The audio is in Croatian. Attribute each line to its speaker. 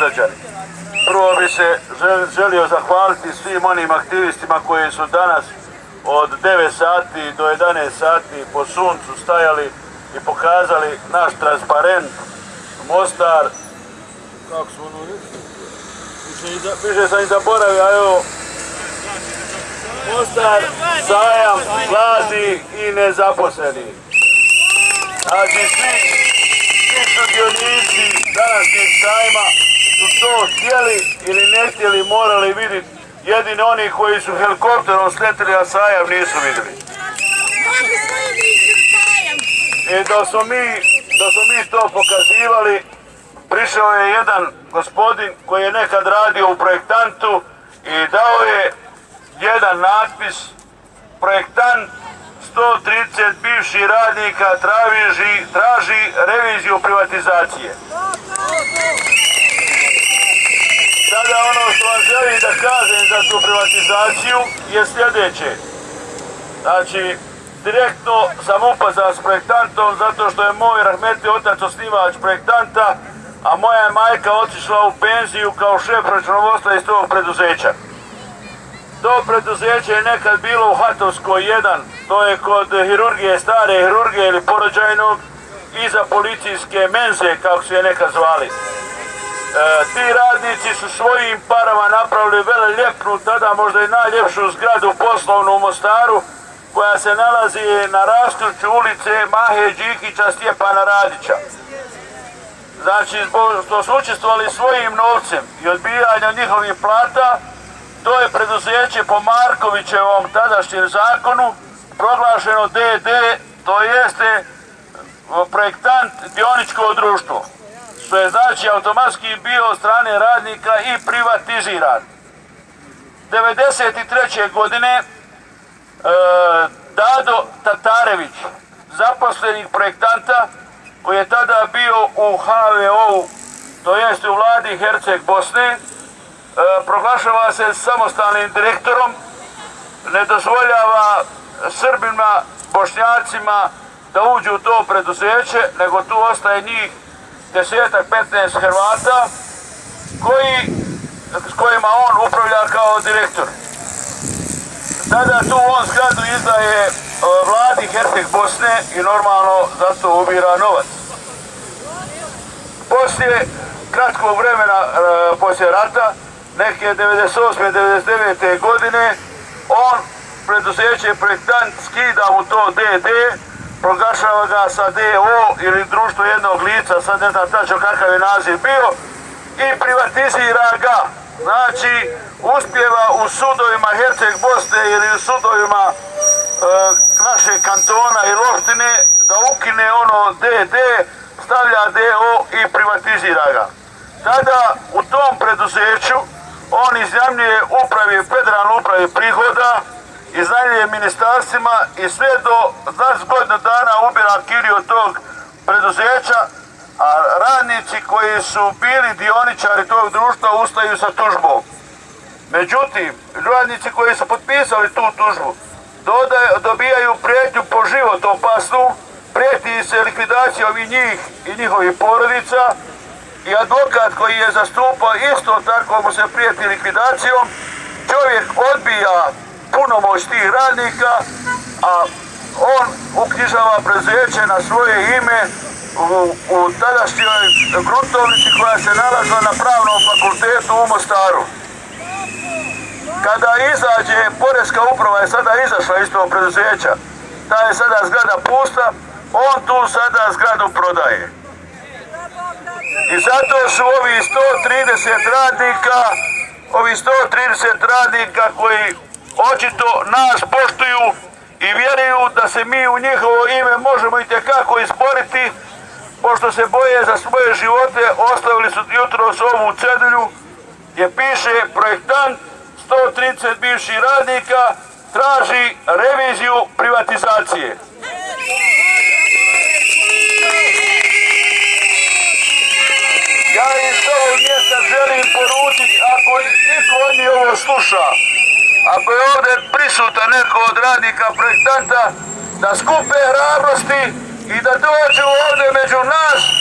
Speaker 1: sugrađani. Prvo bi se želio zahvaliti svim onim aktivistima koji su danas od 9 sati do 11 sati po suncu stajali i pokazali naš transparent Mostar kako su ono više sam i zaboravio, a evo Mostar, sajam, mladi i nezaposleni. Znači svi, svi sudionici današnjeg sajma su to htjeli ili ne htjeli, morali vidjeti. Jedini oni koji su helikopterom sletili, a sajam nisu vidjeli. I da smo mi, da smo mi to pokazivali, prišao je jedan gospodin koji je nekad radio u projektantu i dao je jedan natpis projektant 130 bivših radnika traži, traži reviziju privatizacije. Sada ono što vam želim da kažem za tu privatizaciju je sljedeće. Znači, direktno sam upazao s projektantom zato što je moj rahmetli otac osnivač projektanta, a moja je majka otišla u penziju kao šef računovodstva iz tog preduzeća. To preduzeće je nekad bilo u Hatovskoj 1, to je kod hirurgije, stare hirurgije ili porođajnog, iza policijske menze, kako su je nekad zvali. E, ti radnici su svojim parama napravili vele ljepnu, tada možda i najljepšu zgradu poslovnu u Mostaru, koja se nalazi na rastuću ulice Mahe Đikića Stjepana Radića. Znači, što su učestvovali svojim novcem i odbijanjem njihovih plata, to je preduzeće po Markovićevom tadašnjem zakonu proglašeno DD, to jeste projektant dioničko društvo, što je znači automatski bio od strane radnika i privatiziran. 1993. godine e, Dado Tatarević, zaposlenik projektanta, koji je tada bio u HVO-u, to jeste u vladi Herceg Bosne, E, proglašava se samostalnim direktorom, ne dozvoljava Srbima, Bošnjacima da uđu u to preduzeće, nego tu ostaje njih desetak, 15 Hrvata koji, s kojima on upravlja kao direktor. Tada tu on zgradu izdaje e, vladi Herceg Bosne i normalno zato ubira novac. Poslije kratkog vremena, e, poslije rata, neke 98. 99. godine on preduzeće projektant skida mu to DD proglašava ga sa DO ili društvo jednog lica, sad ne znam tačno kakav je naziv bio i privatizira ga. Znači, uspjeva u sudovima Herceg Bosne ili u sudovima e, naše kantona i Loštine da ukine ono DD, stavlja DO i privatizira ga. Tada u tom preduzeću on izjamljuje upravi, federalne upravi prihoda, iznajmljuje ministarstvima i sve do 20 godina dana ubira kiriju tog preduzeća, a radnici koji su bili dioničari tog društva ustaju sa tužbom. Međutim, radnici koji su potpisali tu tužbu dobijaju prijetnju po život opasnu, prijeti se likvidacijom i njih i njihovih porodica, i advokat koji je zastupao isto tako mu se prijeti likvidacijom, čovjek odbija punomoć tih radnika, a on uknjižava prezeće na svoje ime u, u tadašnjoj gruntovnici koja se nalazila na pravnom fakultetu u Mostaru. Kada izađe, Poreska uprava je sada izašla iz tog preduzeća, ta je sada zgrada pusta, on tu sada zgradu prodaje. I zato su ovi 130 radnika, ovi 130 radnika koji očito nas poštuju i vjeruju da se mi u njihovo ime možemo i tekako isporiti, pošto se boje za svoje živote, ostavili su jutro s ovu cedulju gdje piše projektant 130 bivših radnika traži reviziju privatizacije. Ja iz ovog mjesta želim poručiti, ako niko od njih ovo sluša, ako je ovdje prisutan neko od radnika projektanta, da skupe hrabrosti i da dođu ovdje među nas